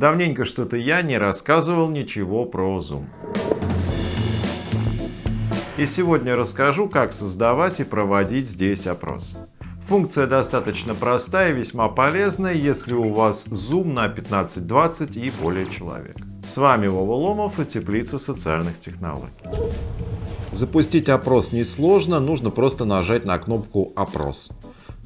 Давненько что-то я не рассказывал ничего про Zoom. И сегодня расскажу, как создавать и проводить здесь опрос. Функция достаточно простая и весьма полезная, если у вас Zoom на 15-20 и более человек. С вами Вова Ломов и Теплица социальных технологий. Запустить опрос несложно, нужно просто нажать на кнопку «Опрос».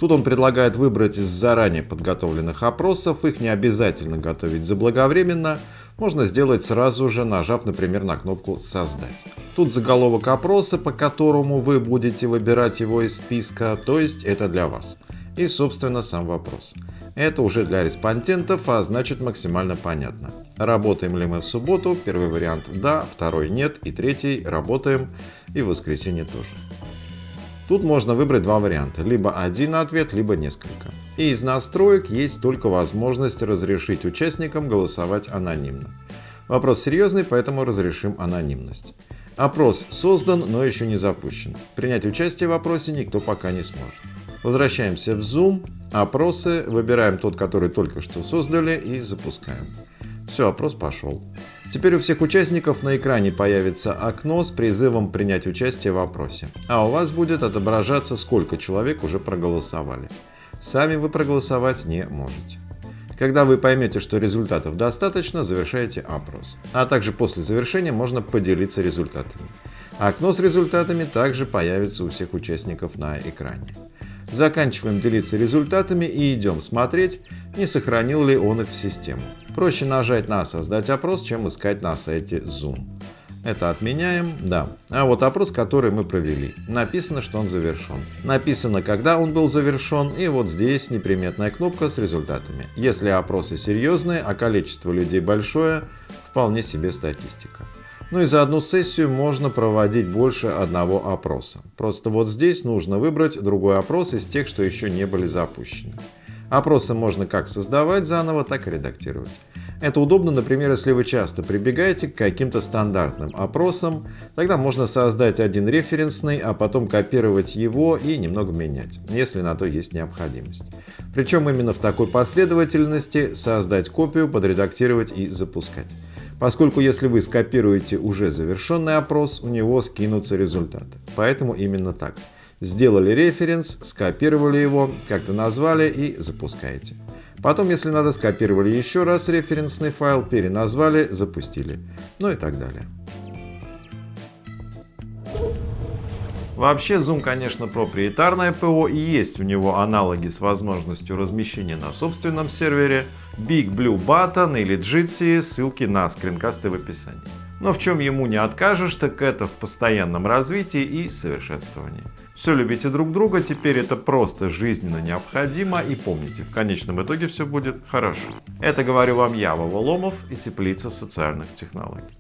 Тут он предлагает выбрать из заранее подготовленных опросов, их не обязательно готовить заблаговременно, можно сделать сразу же, нажав, например, на кнопку «Создать». Тут заголовок опроса, по которому вы будете выбирать его из списка, то есть это для вас. И, собственно, сам вопрос. Это уже для респондентов, а значит максимально понятно. Работаем ли мы в субботу? Первый вариант «да», второй «нет» и третий «работаем» и в воскресенье тоже. Тут можно выбрать два варианта, либо один ответ, либо несколько. И из настроек есть только возможность разрешить участникам голосовать анонимно. Вопрос серьезный, поэтому разрешим анонимность. Опрос создан, но еще не запущен. Принять участие в опросе никто пока не сможет. Возвращаемся в Zoom, опросы, выбираем тот, который только что создали и запускаем. Все, опрос пошел. Теперь у всех участников на экране появится окно с призывом принять участие в опросе. А у вас будет отображаться, сколько человек уже проголосовали. Сами вы проголосовать не можете. Когда вы поймете, что результатов достаточно, завершаете опрос. А также после завершения можно поделиться результатами. Окно с результатами также появится у всех участников на экране. Заканчиваем делиться результатами и идем смотреть, не сохранил ли он их в систему. Проще нажать на «Создать опрос», чем искать на сайте Zoom. Это отменяем, да. А вот опрос, который мы провели, написано, что он завершен. Написано, когда он был завершен, и вот здесь неприметная кнопка с результатами. Если опросы серьезные, а количество людей большое, вполне себе статистика. Ну и за одну сессию можно проводить больше одного опроса. Просто вот здесь нужно выбрать другой опрос из тех, что еще не были запущены. Опросы можно как создавать заново, так и редактировать. Это удобно, например, если вы часто прибегаете к каким-то стандартным опросам, тогда можно создать один референсный, а потом копировать его и немного менять, если на то есть необходимость. Причем именно в такой последовательности создать копию, подредактировать и запускать. Поскольку если вы скопируете уже завершенный опрос, у него скинутся результаты. Поэтому именно так. Сделали референс, скопировали его, как-то назвали и запускаете. Потом, если надо, скопировали еще раз референсный файл, переназвали, запустили. Ну и так далее. Вообще Zoom, конечно, проприетарное ПО и есть у него аналоги с возможностью размещения на собственном сервере, Big Blue Button или Jitsi, ссылки на скринкасты в описании. Но в чем ему не откажешь, так это в постоянном развитии и совершенствовании. Все любите друг друга, теперь это просто жизненно необходимо и помните, в конечном итоге все будет хорошо. Это говорю вам я, Вова Ломов и Теплица социальных технологий.